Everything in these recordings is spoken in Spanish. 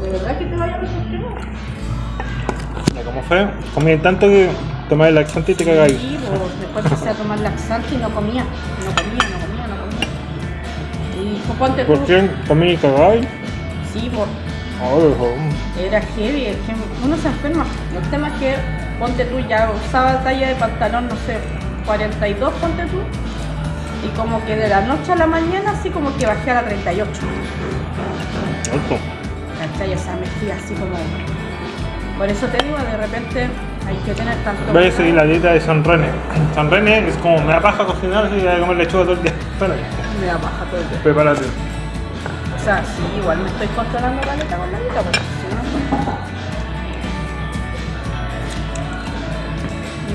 De verdad que te vaya a ¿Cómo fue? Comí tanto que tomé el laxante y te cagáis. Sí, pues, después empecé a tomar laxante y no comía. No comía, no comía, no comía. Y pues, ponte tú. ¿Por qué? ¿Comí y cagáis? Sí, pues. Oh, oh. Era heavy, es que uno se enferma. El tema es que, ponte tú, ya usaba talla de pantalón, no sé, 42, ponte tú. Y como que de la noche a la mañana, así como que bajé a la 38. Alto. ¿Cachai? O sea, me fui así como... Por eso te digo, de repente hay que tener tanto... Voy a seguir la dieta de San René. San René es como me da paja cocinar y voy a comer lechuga todo el día. Me da baja todo el día. prepárate. O sea, sí, igual me estoy controlando la letra con la dieta, porque si no...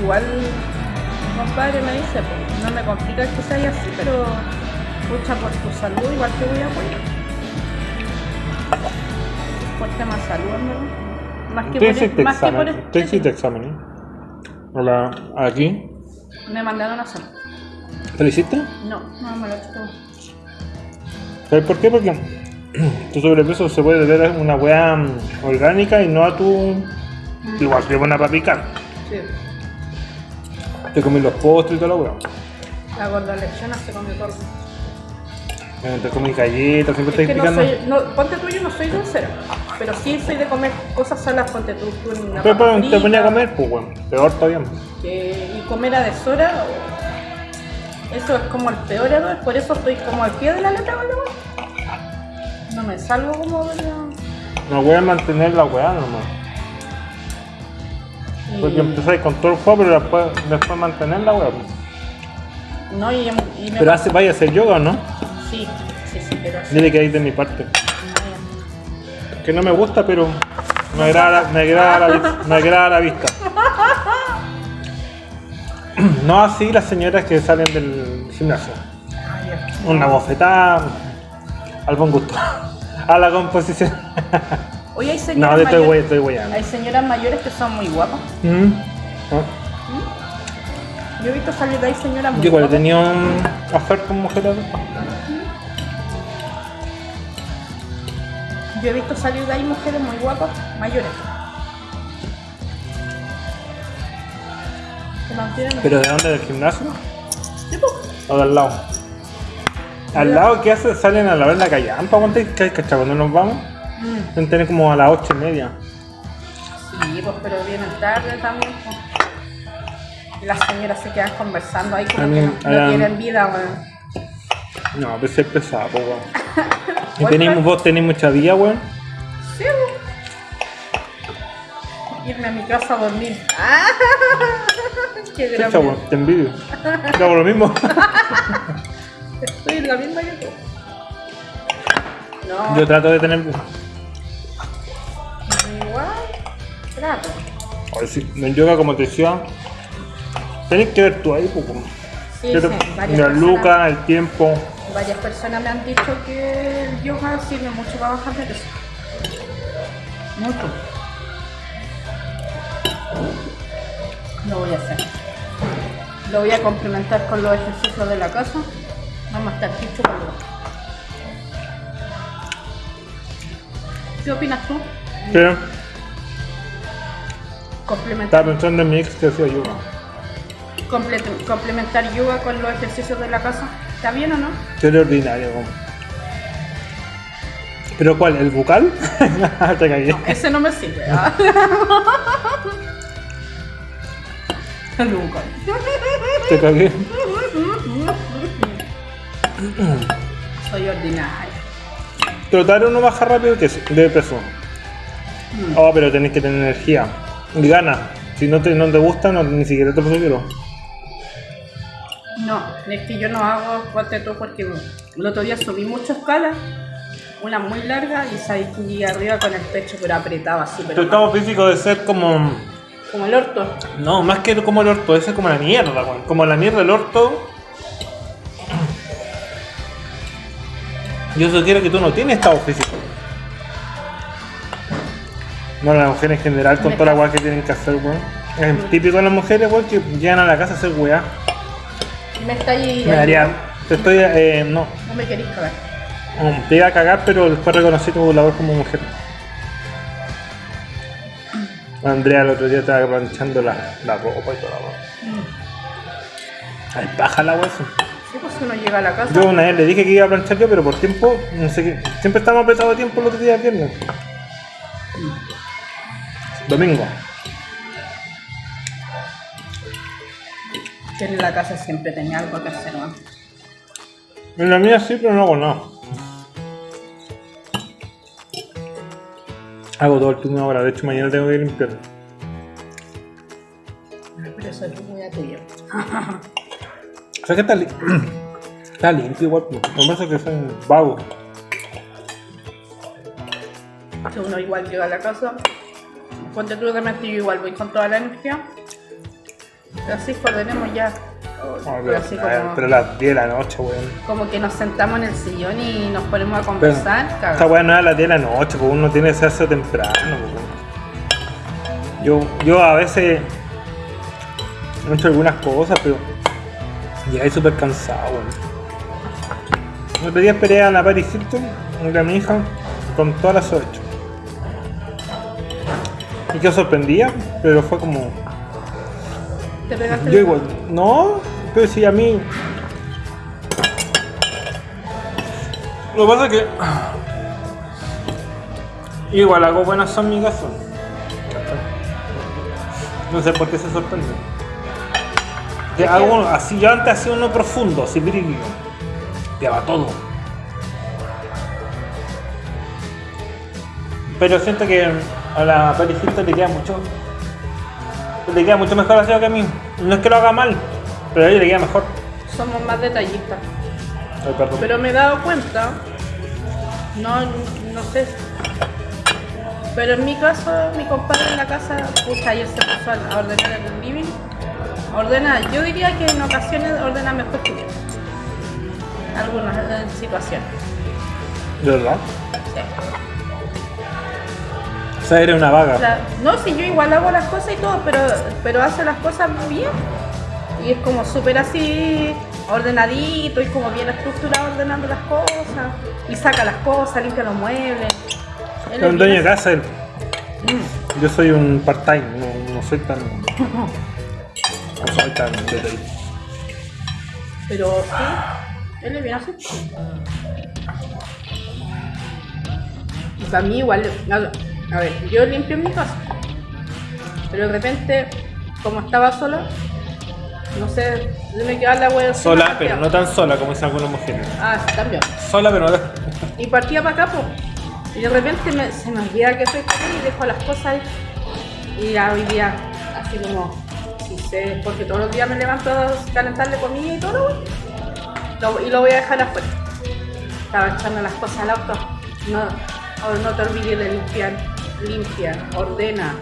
Igual, mi compadre me dice, pues, no me complica que sea así, pero lucha por tu salud, igual te voy a apoyar. Por tema de salud, ¿no? Más que ¿Tú por, más que por examen? ¿Tú hiciste examen? eh? Hola, aquí. Me mandaron a hacer. ¿Te lo hiciste? No, no me lo he hecho todo. ¿Sabes por qué? Porque tu sobrepeso se puede deber a una weá mm, orgánica y no a tu. Igual que buena para picar. Sí. Te comí los postres y toda la weá. La gorda lección se comió todo. Te comí galletas, siempre Es estás que no picando. soy, no, ponte tú, yo no soy dulcera, pero sí soy de comer cosas salas, ponte tú, una Pero pues, te ponía a comer, pues weón. Peor todavía. y comer a deshora, eso es como el peor error, por eso estoy como al pie de la letra, ¿vale? No me salgo como de la... No voy a mantener la weá nomás. y- Porque empezáis con todo el juego, pero después, después mantener la weá. pues. no, y, y me Pero hace, vaya a hacer yoga o no? Sí, sí, sí, pero así. Dile que hay de mi parte. No, Que no me gusta, pero me agrada, me agrada, la, me agrada la vista. No así las señoras que salen del gimnasio. Una bofetada al buen gusto. A la composición. Oye, hay No, señoras, estoy mayores, estoy hay señoras mayores que son muy guapas. Mm. ¿No? Yo he visto salir de ahí señoras muy Yo igual guapas. tenido un oferta con mujeres. Yo he visto salir de ahí mujeres muy guapas, mayores. Mantienen. ¿Pero de dónde? ¿Del gimnasio? Sí. ¿O del lado? ¿Al lado qué hace? ¿Salen a la callampa? ¿Cuánto hay que cuando nos vamos? Mm, tener como a las ocho y media. Sí, pues, pero vienen tarde también. pues. Y las señoras se quedan conversando ahí como A que mí- no, tienen vida, weón. No, pero es pesado, weón. ¿Y que- vos tenéis mucha vida, weón? Sí, weón. Irme a mi casa a dormir. ¡Ah! ¡Qué Chucha, weón, te envidio. Yo hago lo mismo. Estoy en la misma que tú. No, Yo trato de tener. igual. Trato. Ay, sí, en yoga, como te decía, tenés que ver tú ahí, weón. Sí, Yo sí, te- varias La luca, el tiempo. Varias personas me han dicho que el yoga sirve mucho para bajar de peso. Mucho. Lo voy a hacer. Lo voy a complementar con los ejercicios de la casa. Vamos a estar dicho con lo- ¿Qué opinas tú? Pero Complementar, estaba pensando en mi ex que hacía yoga. comple- complementar yoga con los ejercicios de la casa. ¿Está bien o no? Sería ordinario. ¿Pero cuál? ¿El bucal? te cagué. Ese no me sirve. ¿ah? Nunca. Te cagué. Soy ordinaria. Trotar uno baja rápido que de peso. Oh, pero tenés que tener energía. Y ganas. Si no te, no te gusta, no, ni siquiera te quiero. No, es que yo no hago fuerte todo porque el otro día subí muchas escalas, una muy larga y salí arriba con el pecho pero apretado así, Tu pero estado físico de ser como. como el orto. No, más que como el orto, ese es como la mierda, weón. Como la mierda del orto. Yo sugiero que tú no tienes estado físico. Bueno, las mujeres en general, con toda la weá que tienen que hacer, weón. Es típico de las mujeres, weón, que llegan a la casa a hacer weá. Me está. Me daría. Te estoy. Eh, no. No me queréis cagar. um, Te iba a cagar, pero después reconocí tu labor como mujer. Andrea el otro día estaba planchando la, la ropa y toda la ropa. Ay, paja la hueso. Sí, pues uno llega a la casa. Yo una vez le dije que iba a planchar yo, pero por tiempo, no sé qué. Siempre estamos apretados de tiempo los otros días viernes. Domingo. Que en la casa siempre tenía algo que hacer, ¿no? En la mía sí, pero no hago nada. Hago todo el turno ahora, de hecho mañana tengo que limpiar. Pero eso es muy tuyo. O sea que está, li- está limpio igual, lo que pasa es que son vagos. Que uno igual llega a la casa, ponte tú de yo igual voy con toda la energía. Pero así ordenemos ya. Ah, Pero pero, así a ver, como, pero las 10 de la noche, weón. como que nos sentamos en el sillón y nos ponemos a Pero, conversar. esta weá no es a las 10 de la noche, pues uno tiene que hacerse temprano. pues. Yo, yo a veces he hecho algunas cosas, pero llegué súper cansado. weón. El otro día esperé a la Paris Hilton, a mi hija, con todas las 8. Y quedó sorprendida, pero fue como. ¿Te pegaste Yo igual, no, pero sí, a mí. Lo que pasa es que. Igual hago buenas caso. No sé por qué se sorprende. Hago así, yo antes hacía uno profundo, así brillo. Lleva todo. Pero siento que a la Hilton le queda mucho. Le queda mucho mejor así que a mí. No es que lo haga mal, pero a ella le queda mejor. Somos más detallistas. Ay. Pero me he dado cuenta, no, no sé, pero en mi caso, mi compadre en la casa, pucha, ayer se puso a a ordenar el living. Ordena, yo diría que en ocasiones ordena mejor que yo. Algunas eh, situaciones. ¿De verdad? sí. Sea, eres una O vaga. sea, no, si yo igual hago las cosas y todo, pero, pero hace las cosas bien. Y es como súper así ordenadito y como bien estructurado ordenando las cosas. Y saca las cosas, limpia los muebles. Él Es un dueño de casa él. Yo soy un part-time, no, no soy tan. No soy tan detallista. Pero sí, él es bien así. Y para mí igual, a ver, yo limpio mi casa. Pero de repente, como estaba sola, no sé, yo me quedaba la encima, Sola, partía. pero no tan sola como dicen algunas mujeres. Ah, sí, también. Sola, pero no. Y partía para acá, pues. Y de repente me- se me olvida que soy joven y dejo las cosas ahí. Y ya hoy día, así como, si sé, porque todos los días me levanto a calentarle comida y todo, lo- y lo voy a dejar afuera. Estaba echando las cosas al auto. No, o no te olvides de limpiar, limpia, ordena.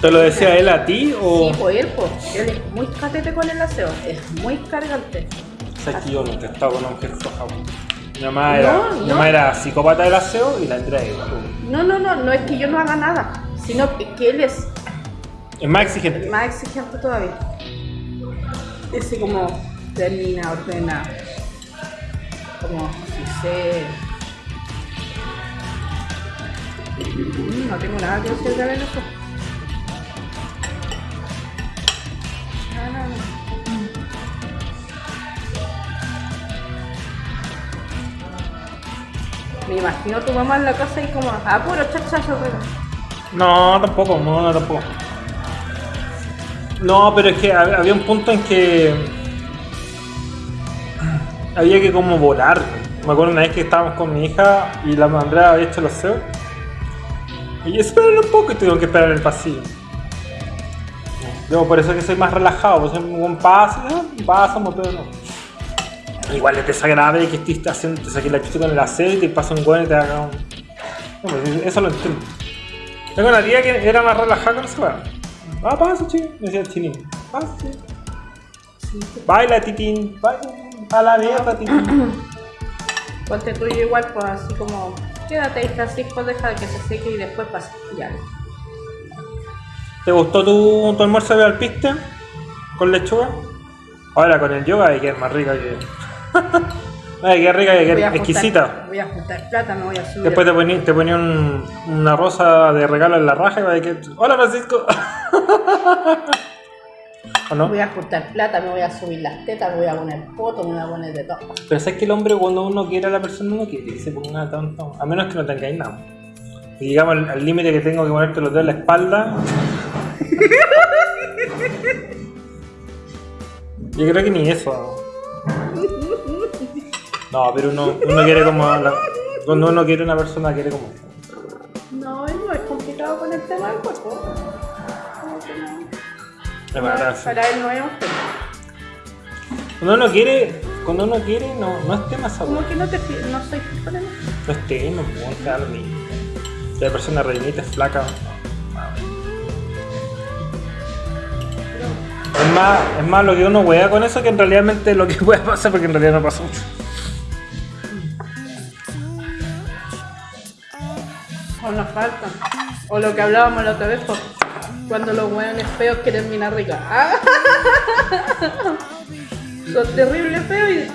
¿Te lo decía él a ti o.? Sí, pues él, pues, él es muy catete con el aseo, es muy cargante. Sabes que yo nunca he estado con una mujer floja. Mi mamá era, No, mi no. mamá era psicópata del aseo y la Andrea igual. No, no, no, no es que yo no haga nada, sino que, que él es Es más exigente. más exigente todavía. Ese como termina, ordena, como si sé. Mm, No tengo nada que de ver eso. No. Me imagino tu mamá en la casa y como, ah, puro chachacho, pero. No, tampoco, no, no, tampoco. No, pero es que hab- había un punto en que había que como volar. Me acuerdo una vez que estábamos con mi hija y la Andrea había hecho el aseo. Y espéralo un poco y tuvieron que esperar el pasillo. Yo por eso es que soy más relajado, soy un paso, ¿no? pasamos, pero no. Igual es desagradable que estés haciendo, te saques la chucha con el aseo y pasa un hueón y te haga un. No, pues, eso lo entiendo. Tengo una tía que era más relajada con esa weá. Ah, pasa, chico. Me decía el chinín. Pasa, Baila, titín. Baila. A la mierda, titín. Ponte tuyo igual, pues así como, quédate ahí Francisco, deja de que se seque y después pasa. Ya. ¿Te gustó tu, tu almuerzo de alpiste? ¿Con lechuga? Ahora con el yoga hay que es más rica que. Ay, qué rica, Voy a qué juntar- exquisita. Voy a juntar plata, me voy a subir. Después te ponía, te ponía un- una rosa de regalo en la raja y va a que... Hola Francisco. ¿O no? Voy a juntar plata, me voy a subir las tetas, me voy a poner fotos, me voy a poner de todo. Pero sabes que el hombre cuando uno quiere a la persona no quiere que se ponga tanto. A menos que no tengáis nada. Y llegamos al al límite que tengo que ponerte los dedos en la espalda. Yo creo que ni eso. No, pero uno, uno quiere como. la- cuando uno quiere una persona, quiere como. No, no es complicado con el tema Es. Para no un tema. Cuando uno quiere, cuando uno quiere, no, no es tema esa Como que no te no soy con. No es tema, lo mismo. Si la persona rellenita es flaca. Es más, es más lo que uno wea con eso que en realidad lo que puede pasar porque en realidad no pasa mucho. O nos faltan. O lo que hablábamos la otra vez, pues, cuando los hueones feos quieren mina rica. Son terribles feos y.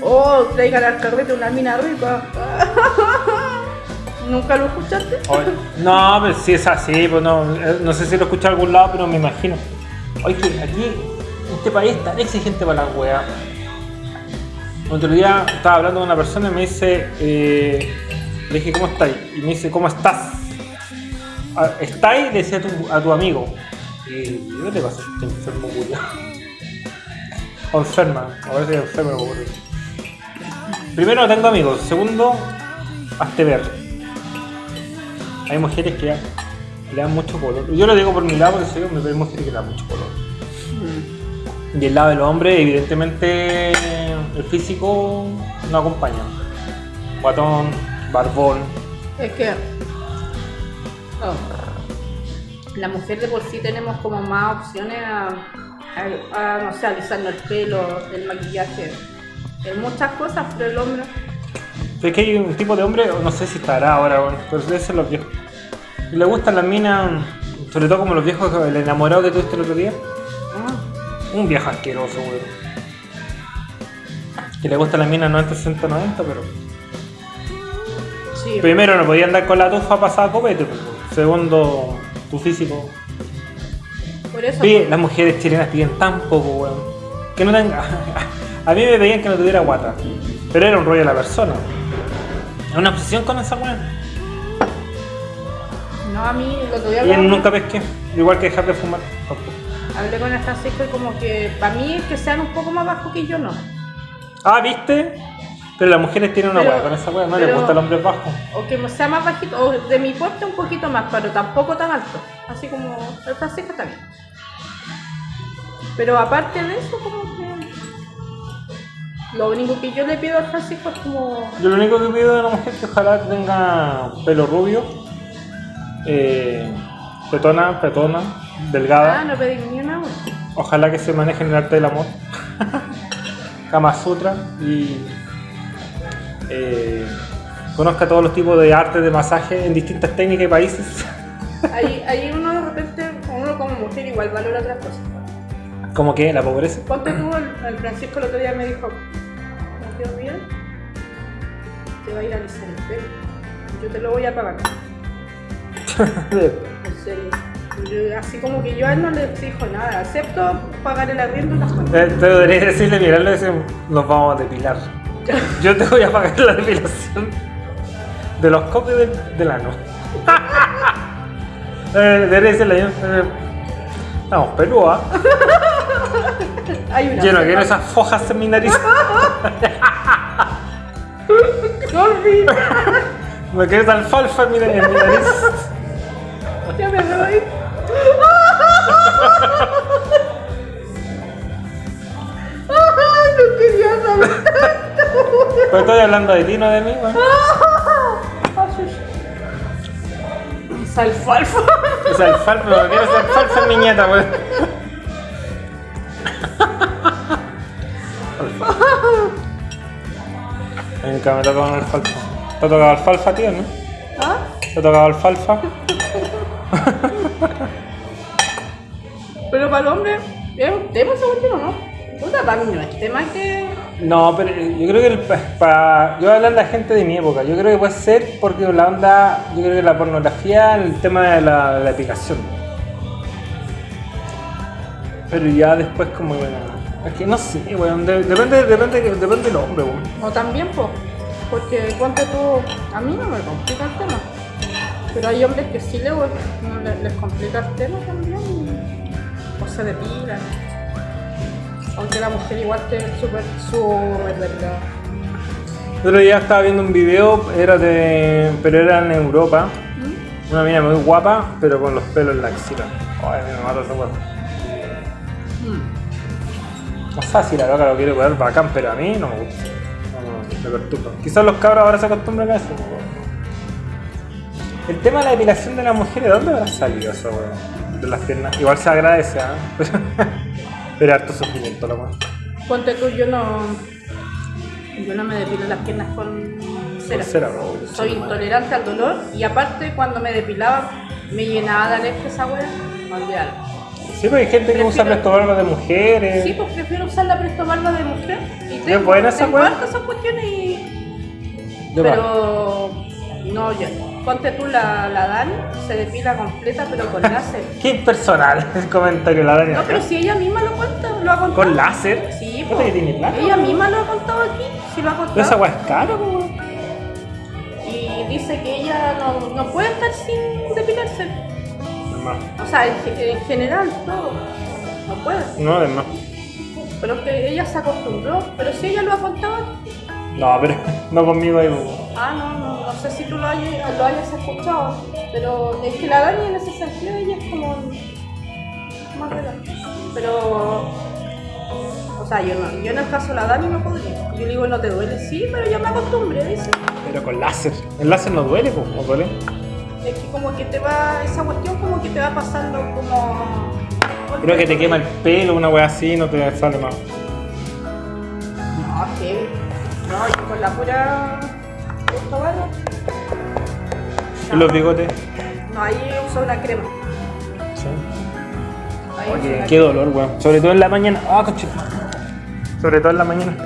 Oh, traigan al carrete una mina rica. ¿Nunca lo escuchaste? No, pero sí es así, pues no, eh, no sé si lo escuché en algún lado, pero me imagino. Oye, aquí, este país es tan exigente para las weas. Otro día estaba hablando con una persona y me dice, eh, le dije, ¿cómo estáis? Y me dice, ¿cómo estás? Ah, ¿Estáis? Le decía a tu, amigo. Y ¿qué te pasa? Este enfermo, culiao? O enferma, a ver si me acuerdo. Primero, no tengo amigos. Segundo, hazte ver. Hay mujeres que le dan mucho color. Yo lo digo por mi lado porque soy hombre, pero hay mujeres que le dan mucho color. Y el lado del hombre, evidentemente, el físico no acompaña. Guatón, barbón. Es que. Oh, la mujer de por sí tenemos como más opciones a, a- a, no sé, alisarnos el pelo, el maquillaje, en muchas cosas, pero el hombre. Es que hay un tipo de hombre, no sé si estará ahora, pero debe ser los viejos. Y le gustan las minas, sobre todo como los viejos, el enamorado que tuviste el otro día. Un viejo asqueroso, weón. Que le gustan las minas 90, 60, 90, pero. Sí, Primero, no podía andar con la tufa pasada copete, pues. Segundo, tu físico. por eso. Oye, las mujeres chilenas piden tan poco, weón. Que no tenga. A mí me pedían que no tuviera guata. Pero era un rollo de la persona. Una obsesión con esa weón. No, a mí lo que voy a Y nunca pesqué. Igual que dejar de fumar. tampoco. Hablé con el Francisco y como que para mí es que sean un poco más bajos que yo no. Ah, ¿viste? Pero las mujeres tienen una weá con esa weá. No les pero- gusta el hombre bajo. O que sea más bajito, o de mi porte un poquito más, pero tampoco tan alto. Así como el Francisco también. Pero aparte de eso, como que. Lo único que yo le pido al Francisco es como. Yo lo único que pido de una mujer es que ojalá tenga pelo rubio. Eh, petona, petona, delgada. Ah, no pedí ni una. Ojalá que se maneje en el arte del amor. Kama Sutra y eh, conozca todos los tipos de arte de masaje en distintas técnicas y países. Ahí, ahí uno de repente, uno como mujer igual valora otras cosas. Como que la pobreza. Ponte tú, el, Francisco el otro día me dijo, no te olvides, te va a ir a alisar el pelo. Yo te lo voy a pagar. En serio. Yo- así como que yo a él no le exijo nada, excepto pagar el arriendo y las cosas. Eh, Te debería decirle, mirarle y decir, nos vamos a depilar. Yo te voy a pagar la depilación de los cocos del, del ano. eh, debería eh, estamos pelúa. Hay una Yo no quiero esas fojas en mi nariz. Quiero esa alfalfa en mi, nariz. ya me. Ay, no quería saber. Pero estoy hablando de ti, no de mí, weón. Esa alfalfa. Esa alfalfa, no quiero esa alfalfa en mi nieta, weón. Nunca me tocado una alfalfa. ¿Te ha tocado alfalfa, tío, no? ¿Ah? ¿Te ha tocado alfalfa? Pero para el hombre es un tema según yo, ¿no? Puta, para mí no es tema que, No, pero yo creo que el, pa- yo voy a hablar de la gente de mi época. Yo creo que puede ser porque la onda, yo creo que la pornografía, el tema de la, la. Pero ya después como bueno, es que no sé, weón, de- depende, depende, depende del hombre, weón. O también, pues, porque ponte tú, a mí no me complica el tema. Pero hay hombres que sí le- les complica el tema también. O se depilan. Aunque la mujer igual esté súper, súper delgada. El otro día estaba viendo un video, era de. pero era en Europa. ¿Mm? Una mina muy guapa, pero con los pelos en la axila. Ay, me mata ese weón. Mm. Sé si la loca lo quiere poner bacán, pero a mí no me gusta. No, no, me perturba. Quizás los cabros ahora se acostumbran a eso. El tema de la depilación de las mujeres, ¿de dónde habrá salido eso, weón? De las piernas. Igual se agradece, ¿ah? Pero harto sufrimiento, la weón. Ponte tú, yo no. Yo no me depilo las piernas con cera. Con cera, bro. Soy intolerante al dolor y aparte cuando me depilaba me llenaba de alergia esa wea. Olvidar. Sí, pero hay gente que usa prestobarba de mujeres. Sí, pues prefiero usar la prestobarba de mujer. Y tengo, buena esa hartas esas cuestiones y. Pero. No, yo. Ponte tú la, la Dani, se depila completa pero con láser. Qué impersonal el comentario la Dani. No, pero si ella misma lo cuenta, lo ha contado. ¿Con láser? Sí, ¿Puta pues. que tiene plata? Ella misma lo ha contado aquí, sí lo ha Pero esa contado. weá es cara. Y dice que ella no, no puede estar sin depilarse. Hermano. O sea, en, ge- en general, todo. No puede. No, es más. Pero es que ella se acostumbró. Pero si ella lo ha contado. No, pero no conmigo ahí. Ah, no, no, no sé si tú lo hayas, lo hayas escuchado. Pero es que la Dani en ese sentido ella es como más relajada. Pero. O sea, yo, no, yo en el caso de la Dani no podría. Yo le digo, no te duele, sí, pero ya me acostumbré, dice. Pero con láser. El láser no duele, po, ¿o duele? Es que como que te va, esa cuestión como que te va pasando como... Creo que te quema el pelo, una weá así, no te sale más. No, que... No, yo con la pura... Barro. ¿Y los bigotes? No, ahí uso una crema. Sí. Ahí Oye, qué dolor, weón. Sobre todo en la mañana. Ah, coche. Sobre todo en la mañana.